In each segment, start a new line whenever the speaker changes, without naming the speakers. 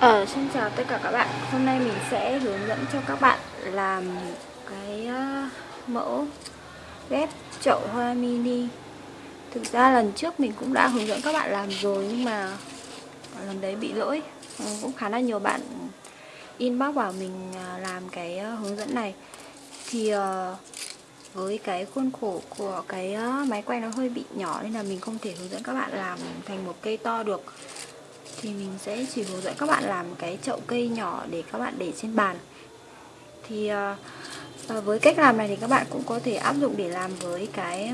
Ờ, xin chào tất cả các bạn. Hôm nay mình sẽ hướng dẫn cho các bạn làm cái uh, mẫu ghép chậu hoa mini. Thực ra lần trước mình cũng đã hướng dẫn các bạn làm rồi nhưng mà lần đấy bị lỗi. Ừ, Cũng khá là nhiều bạn inbox bảo mình uh, làm cái uh, hướng dẫn này. Thì uh, với cái khuôn khổ của cái máy quay nó hơi bị nhỏ nên là mình không thể hướng dẫn các bạn làm thành một cây to được thì mình sẽ chỉ hướng dẫn các bạn làm cái chậu cây nhỏ để các bạn để trên bàn. Thì uh, với cách làm này thì các bạn cũng có thể áp dụng để làm với cái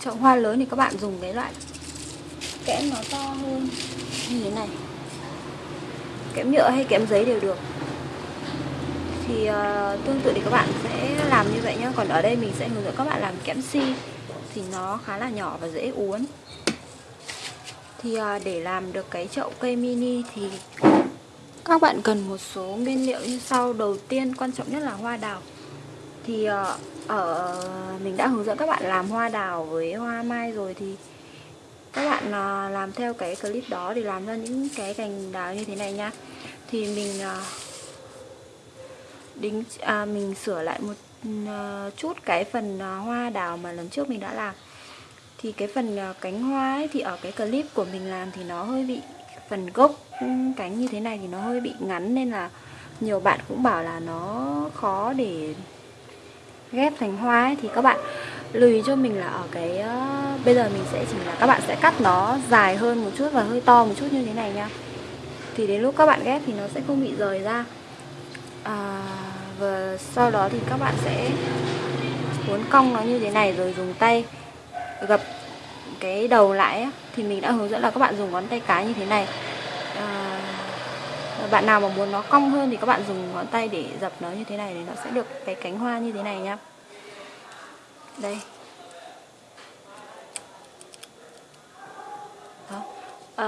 chậu hoa lớn thì các bạn dùng cái loại kẽm nó to hơn như thế này. Kẽm nhựa hay kẽm giấy đều được. Thì uh, tương tự thì các bạn sẽ làm như vậy nhé. còn ở đây mình sẽ hướng dẫn các bạn làm kẽm si thì nó khá là nhỏ và dễ uốn thì à, để làm được cái chậu cây mini thì các bạn cần một số nguyên liệu như sau. Đầu tiên quan trọng nhất là hoa đào. Thì à, ở mình đã hướng dẫn các bạn làm hoa đào với hoa mai rồi Thì các bạn à, làm theo cái clip đó để làm ra những cái cành đào như thế này nha. Thì mình đính à, mình sửa lại một chút cái phần hoa đào mà lần trước mình đã làm thì cái phần ờ, cánh hoa ấy, thì ở cái clip của mình làm thì nó hơi bị phần gốc cánh như thế này thì nó hơi bị ngắn nên là nhiều bạn cũng bảo là nó khó để ghép thành hoa ấy, thì các bạn lưu ý cho mình là ở cái uh, bây giờ mình sẽ chỉ là các bạn sẽ cắt nó dài hơn một chút và hơi to một chút như thế này nha. Thì đến lúc các bạn ghép thì nó sẽ không bị rời ra. À, và sau đó thì các bạn sẽ cuốn cong nó như thế này rồi dùng tay gập cái đầu lại ấy, thì mình đã hướng dẫn là các bạn dùng ngón tay cái như thế này. À, bạn nào mà muốn nó cong hơn thì các bạn dùng ngón tay để dập nó như thế này thì nó sẽ được cái cánh hoa như thế này nhá. Đây. Đó. À,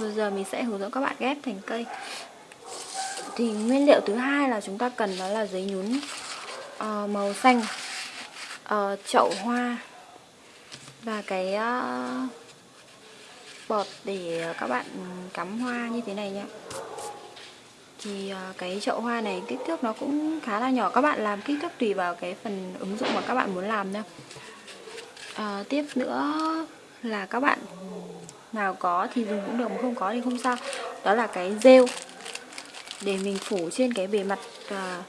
bây giờ mình sẽ hướng dẫn các bạn ghép thành cây. Thì nguyên liệu thứ hai là chúng ta cần đó là giấy nhún uh, màu xanh uh, chậu hoa và cái uh, bọt để các bạn cắm hoa như thế này nhé thì uh, cái chậu hoa này kích thước nó cũng khá là nhỏ. Các bạn làm kích thước tùy vào cái phần ứng dụng mà các bạn muốn làm nha uh, ờ, tiếp nữa là các bạn nào có thì dùng cũng được mà không có thì không sao. Đó là cái rêu để mình phủ trên cái bề mặt uh,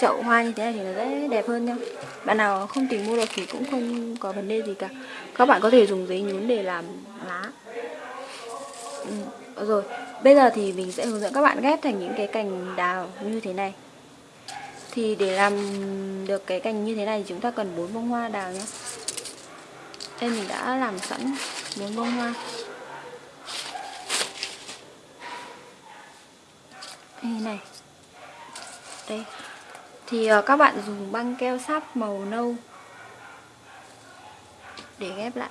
chậu hoa như thế này thì nó sẽ đẹp hơn nha. Bạn nào không tìm mua được thì cũng không có vấn đề gì cả. Các bạn có thể dùng giấy nhún để làm lá. Ừ, rồi bây giờ thì mình sẽ hướng dẫn các bạn ghép thành những cái cành đào như thế này. Thì để làm được cái cành như thế này thì chúng ta cần bốn bông hoa đào nhé. Đây mình đã làm sẵn bốn bông hoa. Đây này. Đây thì ờ, các bạn dùng băng keo sáp màu nâu để ghép lại.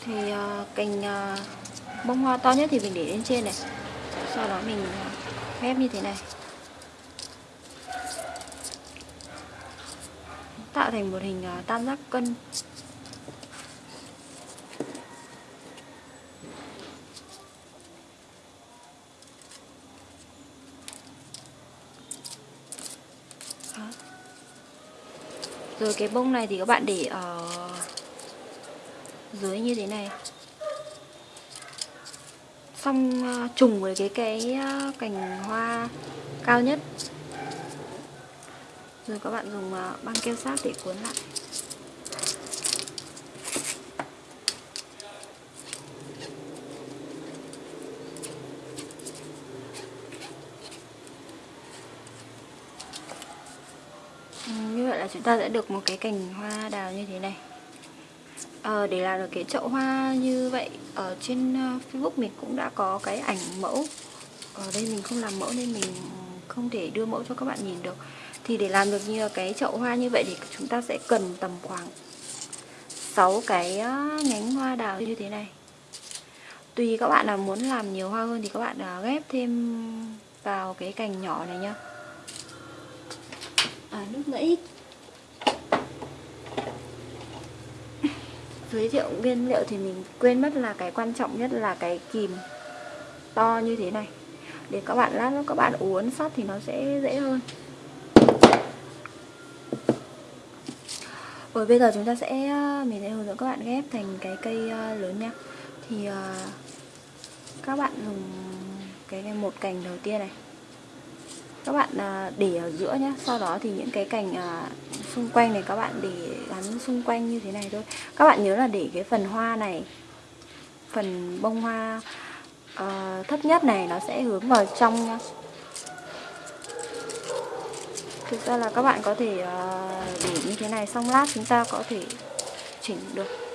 Thì ờ, cành ờ, bông hoa to nhất thì mình để lên trên này. Sau đó mình ghép như thế này. Tạo thành một hình tam giác cân. Rồi cái bông này thì các bạn để ở dưới như thế này. Xong ờ, trùng với cái cái ờ, cành hoa cao nhất. Rồi các bạn dùng ờ, băng keo sát để cuốn lại là chúng ta sẽ được một cái cành hoa đào như thế này. À, để làm được cái chậu hoa như vậy ở trên ờ, Facebook mình cũng đã có cái ảnh mẫu. Ở đây mình không làm mẫu nên mình không thể đưa mẫu cho các bạn nhìn được. Thì để làm được như cái chậu hoa như vậy thì chúng ta sẽ cần tầm khoảng 6 cái ờ, nhánh hoa đào như thế này. Tùy các bạn là muốn làm nhiều hoa hơn thì các bạn ghép thêm vào cái cành nhỏ này nhá. À, lúc nãy giới thiệu nguyên liệu thì mình quên mất là cái quan trọng nhất là cái kìm to như thế này. Để các bạn lát các bạn uốn sắt thì nó sẽ dễ hơn. Rồi, bây giờ chúng ta sẽ ờ, mình sẽ hướng dẫn các bạn ghép thành cái cây ờ, lớn nha. Thì ờ, các bạn dùng cái một cành đầu tiên này các bạn à, để ở giữa nhé sau đó thì những cái cành à, xung quanh này các bạn để gắn xung quanh như thế này thôi các bạn nhớ là để cái phần hoa này phần bông hoa uh, thấp nhất này nó sẽ hướng vào trong nhá. thực ra là các bạn có thể uh, để như thế này xong lát chúng ta có thể chỉnh được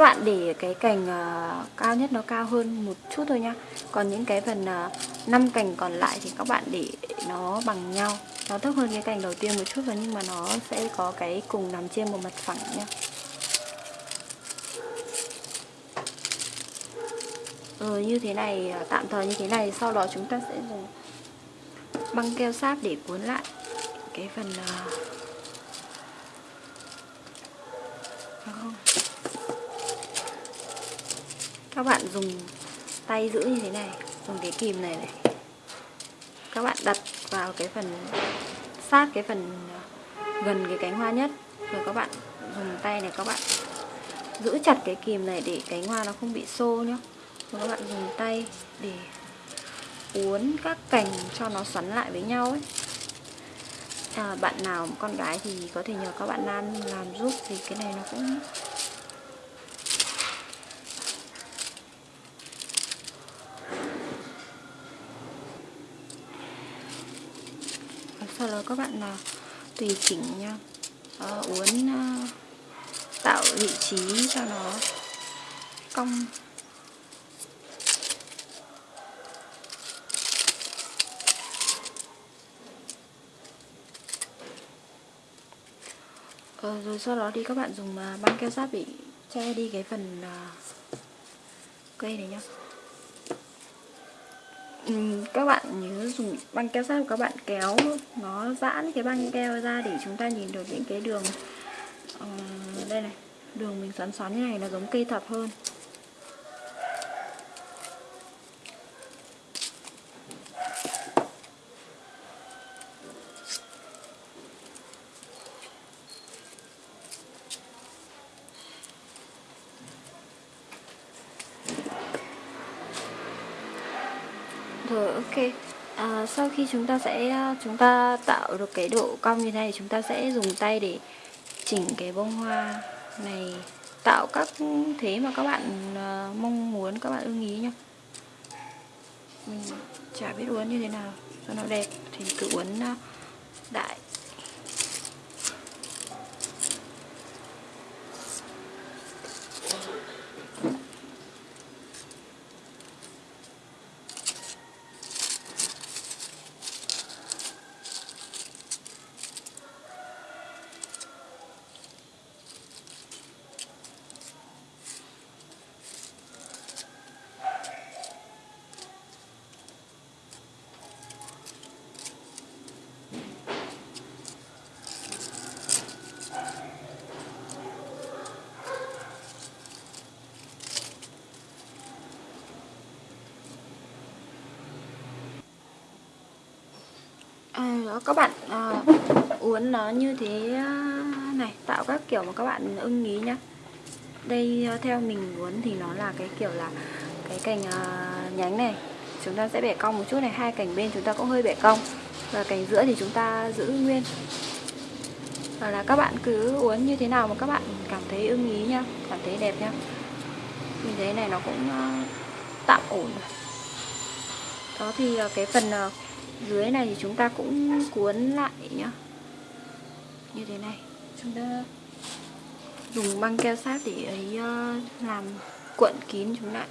các bạn để cái cành uh, cao nhất nó cao hơn một chút thôi nhá. Còn những cái phần ờ, uh, 5 cành còn lại thì các bạn để nó bằng nhau. Nó thấp hơn cái cành đầu tiên một chút rồi nhưng mà nó sẽ có cái cùng nằm trên một mặt phẳng nhá. Rồi như thế này tạm thời như thế này sau đó chúng ta sẽ dùng băng keo sáp để cuốn lại cái phần uh, các bạn dùng tay giữ như thế này dùng cái kìm này này. Các bạn đặt vào cái phần sát cái phần ờ, gần cái cánh hoa nhất. Rồi các bạn dùng tay này các bạn giữ chặt cái kìm này để cánh hoa nó không bị xô nhá. Rồi các bạn dùng tay để uốn các cành cho nó xoắn lại với nhau ấy. À, bạn nào con gái thì có thể nhờ các bạn nam làm giúp thì cái này nó cũng sau đó các bạn là tùy chỉnh nha. À, uốn à, tạo vị trí cho nó cong. Ờ, rồi sau đó thì các bạn dùng à, băng keo sáp để che đi cái phần uh, cây này nhá. Ừ, các bạn nhớ dùng băng keo sáp các bạn kéo nó giãn cái băng keo ra để chúng ta nhìn được những cái đường uh, đây này đường mình xoắn xoắn như này nó giống cây thập hơn. Rồi ok. À, Sau khi chúng ta sẽ à, chúng ta tạo được cái độ cong như này Chúng ta sẽ dùng tay để chỉnh cái bông hoa này. Tạo các thế mà các bạn à, mong muốn, các bạn ưng ý nhá. Mình chả biết uốn như thế nào cho nó đẹp Thì cứ uốn à, uh, đại đó các bạn uh, uốn nó như thế à, này tạo các kiểu mà các bạn ưng ý nhá. Đây uh, theo mình uốn thì nó là cái kiểu là cái cành uh, nhánh này. Chúng ta sẽ bẻ cong một chút này hai cành bên chúng ta cũng hơi bẻ cong. Và cành giữa thì chúng ta giữ nguyên. Và là các bạn cứ uốn như thế nào mà các bạn cảm thấy ưng ý nhá cảm thấy đẹp nhá. Mình thấy này nó cũng uh, tạm ổn. Đó thì uh, cái phần uh, dưới này thì chúng ta cũng cuốn lại nhá. Như thế này. Chúng ta dùng băng keo sát để ấy ờ, làm cuộn kín chúng lại.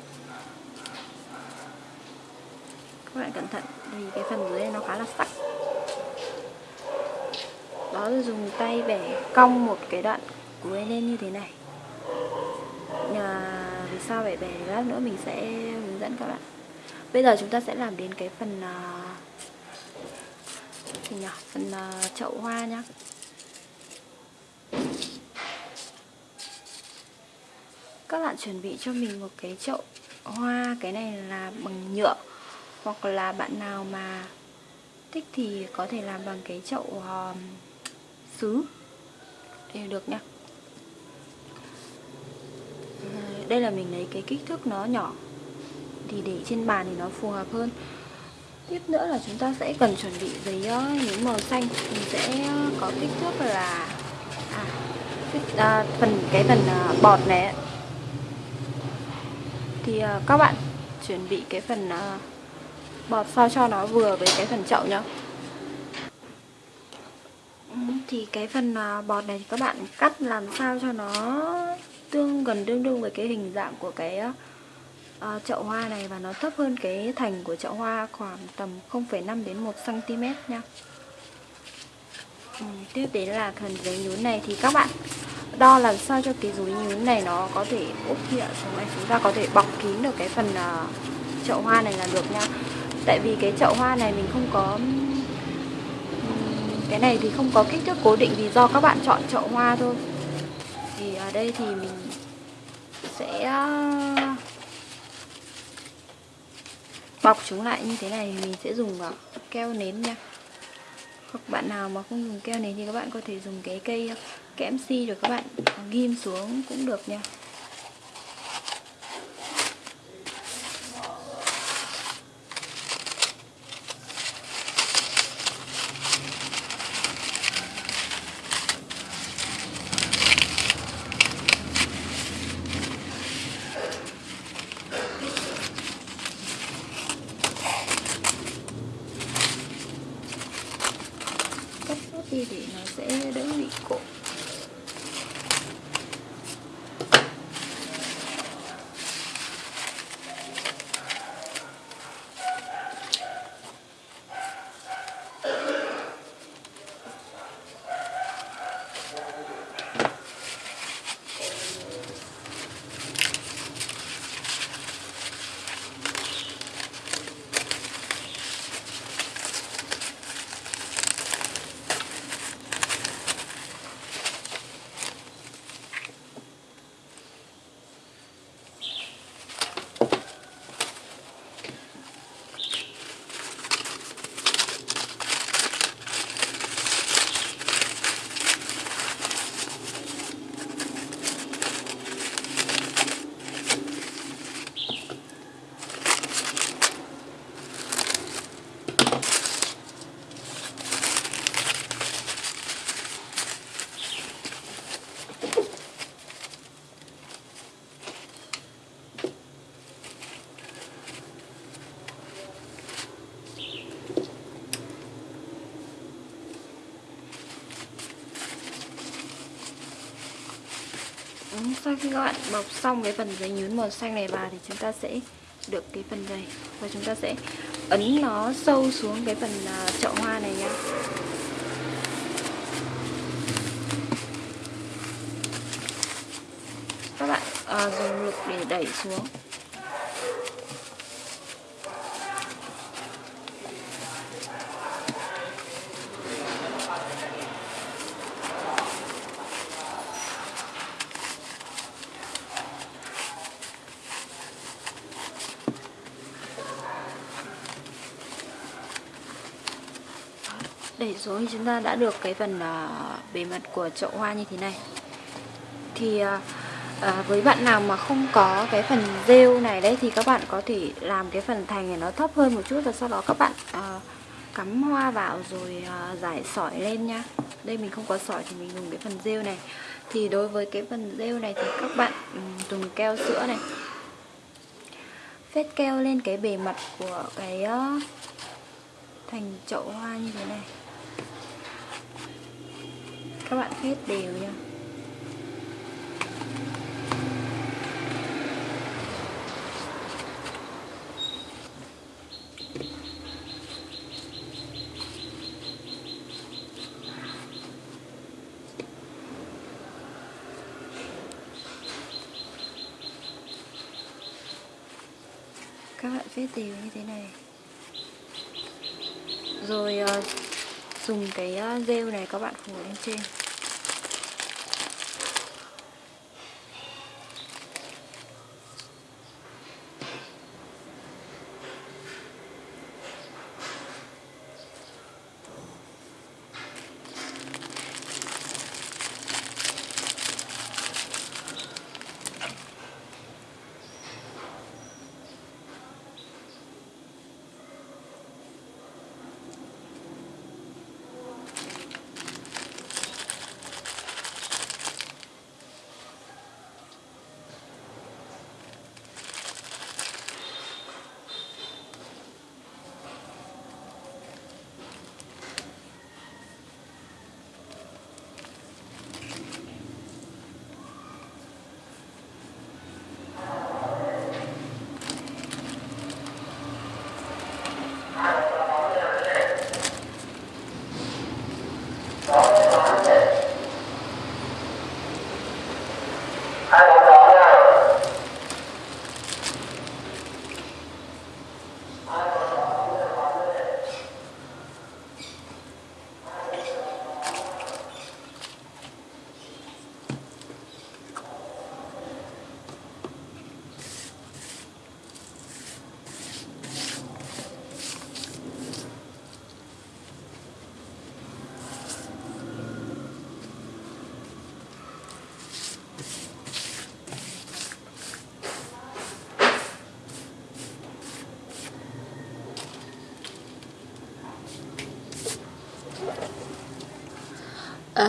Các bạn cẩn thận vì cái phần dưới này nó khá là sắc. Đó là dùng tay bẻ cong một cái đoạn cuối lên như thế này. Nhà, vì sao phải bẻ lát nữa mình sẽ hướng dẫn các bạn. Bây giờ chúng ta sẽ làm đến cái phần uh, gì nhỉ phần uh, chậu hoa nhá. Các bạn chuẩn bị cho mình một cái chậu hoa cái này là bằng nhựa hoặc là bạn nào mà thích thì có thể làm bằng cái chậu ờ, uh, sứ đều được nhá. Ờ, đây là mình lấy cái kích thước nó nhỏ thì để trên bàn thì nó phù hợp hơn tiếp nữa là chúng ta sẽ cần chuẩn bị giấy ờ, nhún màu xanh. Mình sẽ ờ, có kích thước là à, à, phần cái phần à, bọt này thì à, các bạn chuẩn bị cái phần à, bọt sao cho nó vừa với cái phần chậu nhá. Ừ, thì cái phần à, bọt này thì các bạn cắt làm sao cho nó tương gần tương đương với cái hình dạng của cái uh, chậu hoa này và nó thấp hơn cái thành của chậu hoa khoảng tầm 0,5 đến 1 cm nha. Ừ, tiếp đến là phần giấy nhún này thì các bạn đo làm sao cho cái giấy nhún này nó có thể úp nhựa xuống này chúng ta có thể bọc kín được cái phần uh, chậu hoa này là được nha. Tại vì cái chậu hoa này mình không có cái này thì không có kích thước cố định vì do các bạn chọn chậu hoa thôi thì ở đây thì mình sẽ bọc chúng lại như thế này mình sẽ dùng vào keo nến nha. Hoặc bạn nào mà không dùng keo nến thì các bạn có thể dùng cái cây kẽm si rồi các bạn ghim xuống cũng được nha đi thì nó sẽ đỡ bị cổ sau khi các bạn bọc xong cái phần giấy nhún màu xanh này vào thì chúng ta sẽ được cái phần này và chúng ta sẽ ấn nó sâu xuống cái phần à, chậu hoa này nhá. Các bạn à, dùng lực để đẩy xuống. Đẩy xuống thì chúng ta đã được cái phần uh, bề mặt của chậu hoa như thế này. Thì uh, À, với bạn nào mà không có cái phần rêu này đấy thì các bạn có thể làm cái phần thành này nó thấp hơn một chút và sau đó các bạn à, cắm hoa vào rồi à, giải sỏi lên nha. Đây mình không có sỏi thì mình dùng cái phần rêu này. Thì đối với cái phần rêu này thì các bạn ừ, dùng keo sữa này. Phết keo lên cái bề mặt của cái uh, thành chậu hoa như thế này các bạn phết đều nha. Các bạn phết đều như thế này. Rồi uh, dùng cái ờ, uh, rêu này các bạn phủ lên trên.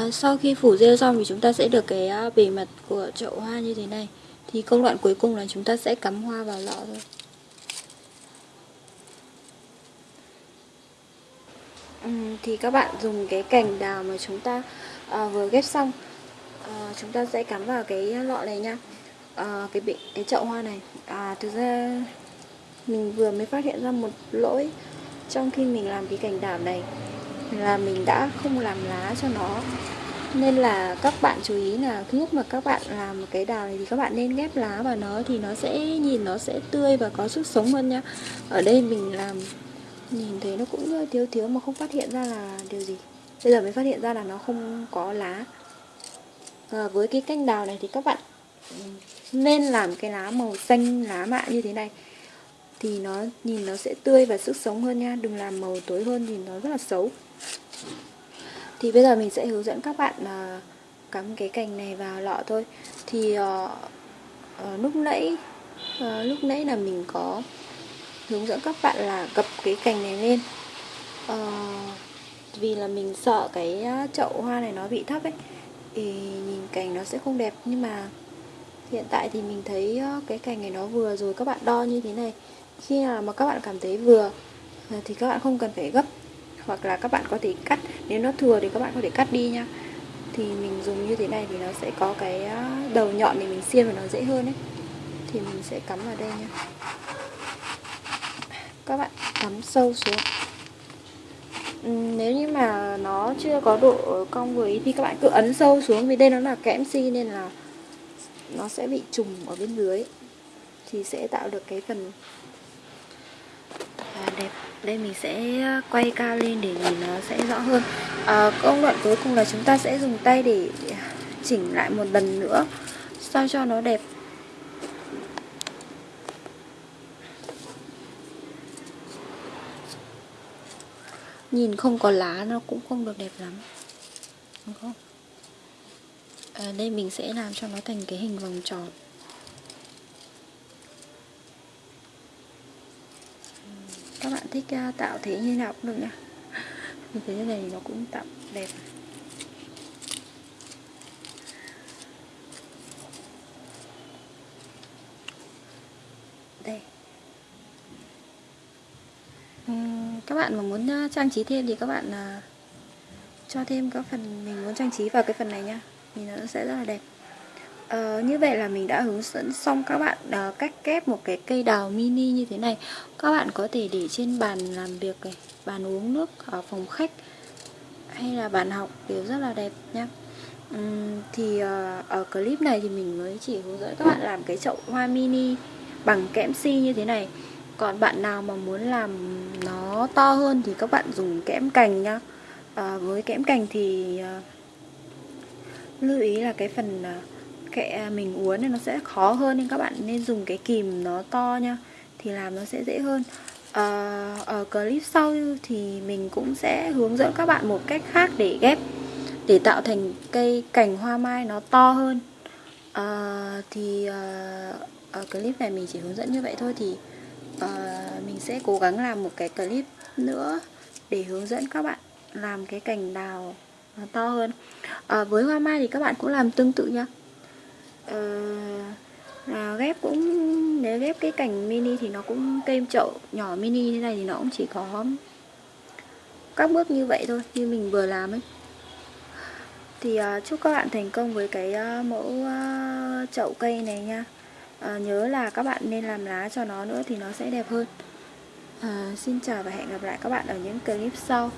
À, sau khi phủ rêu xong thì chúng ta sẽ được cái à, bề mặt của chậu hoa như thế này. Thì công đoạn cuối cùng là chúng ta sẽ cắm hoa vào lọ thôi. Uhm, Thì các bạn dùng cái cành đào mà chúng ta à, vừa ghép xong à, Chúng ta sẽ cắm vào cái lọ này nha. À, cái bị cái chậu hoa này. À thực ra mình vừa mới phát hiện ra một lỗi trong khi mình làm cái cành đào này là mình đã không làm lá cho nó. Nên là các bạn chú ý là lúc mà các bạn làm cái đào này thì các bạn nên ghép lá vào nó thì nó sẽ nhìn nó sẽ tươi và có sức sống hơn nhá. Ở đây mình làm nhìn thấy nó cũng thiếu thiếu mà không phát hiện ra là điều gì. Bây giờ mới phát hiện ra là nó không có lá. À, với cái canh đào này thì các bạn ừ, nên làm cái lá màu xanh lá mạ như thế này. Thì nó nhìn nó sẽ tươi và sức sống hơn nha. Đừng làm màu tối hơn thì nó rất là xấu thì bây giờ mình sẽ hướng dẫn các bạn uh, cắm cái cành này vào lọ thôi. Thì uh, uh, lúc nãy uh, lúc nãy là mình có hướng dẫn các bạn là gập cái cành này lên. Uh, vì là mình sợ cái chậu hoa này nó bị thấp ấy thì nhìn cành nó sẽ không đẹp. Nhưng mà hiện tại thì mình thấy cái cành này nó vừa rồi các bạn đo như thế này. Khi nào mà các bạn cảm thấy vừa à, thì các bạn không cần phải gấp hoặc là các bạn có thể cắt nếu nó thừa thì các bạn có thể cắt đi nha. Thì mình dùng như thế này thì nó sẽ có cái à, đầu nhọn để mình xiên và nó dễ hơn đấy thì mình sẽ cắm vào đây nha. Các bạn cắm sâu xuống. Ừ, nếu như mà nó chưa có độ cong vừa ý thì các bạn cứ ấn sâu xuống vì đây nó là kẽm si nên là nó sẽ bị trùng ở bên dưới. Thì sẽ tạo được cái phần à, đẹp đây mình sẽ ờ, quay cao lên để nhìn nó sẽ rõ hơn. À, công đoạn cuối cùng là chúng ta sẽ dùng tay để chỉnh lại một lần nữa sao cho nó đẹp. Nhìn không có lá nó cũng không được đẹp lắm. Đúng không? À, đây mình sẽ làm cho nó thành cái hình vòng tròn. Các bạn thích uh, tạo thế như nào cũng được nha. Như thế này nó cũng tạo đẹp. Đây. Uhm, các bạn mà muốn uh, trang trí thêm thì các bạn uh, cho thêm các phần mình muốn trang trí vào cái phần này nha. Thì nó sẽ rất là đẹp. Uh, như vậy là mình đã hướng dẫn xong các bạn uh, cách kép một cái cây đào mini như thế này. Các bạn có thể để trên bàn làm việc này, bàn uống nước ở phòng khách hay là bàn học đều rất là đẹp nha. Um, Thì uh, ở clip này thì mình mới chỉ hướng dẫn các bạn làm cái chậu hoa mini bằng kẽm si như thế này. Còn bạn nào mà muốn làm nó to hơn thì các bạn dùng kẽm cành nhá. Uh, Với kẽm cành thì uh, lưu ý là cái phần uh, kệ mình uốn thì nó sẽ khó hơn nên các bạn nên dùng cái kìm nó to nha thì làm nó sẽ dễ hơn. À, ở clip sau thì mình cũng sẽ hướng dẫn các bạn một cách khác để ghép để tạo thành cây cành hoa mai nó to hơn. À, thì à, ở clip này mình chỉ hướng dẫn như vậy thôi thì à, mình sẽ cố gắng làm một cái clip nữa để hướng dẫn các bạn làm cái cành đào nó to hơn. À, với hoa mai thì các bạn cũng làm tương tự nha uh, ghép cũng nếu ghép cái cành mini thì nó cũng cây chậu nhỏ mini như này thì nó cũng chỉ có các bước như vậy thôi như mình vừa làm ấy. Thì uh, chúc các bạn thành công với cái uh, mẫu uh, chậu cây này nha. Uh, nhớ là các bạn nên làm lá cho nó nữa thì nó sẽ đẹp hơn. Uh, xin chào và hẹn gặp lại các bạn ở những clip sau.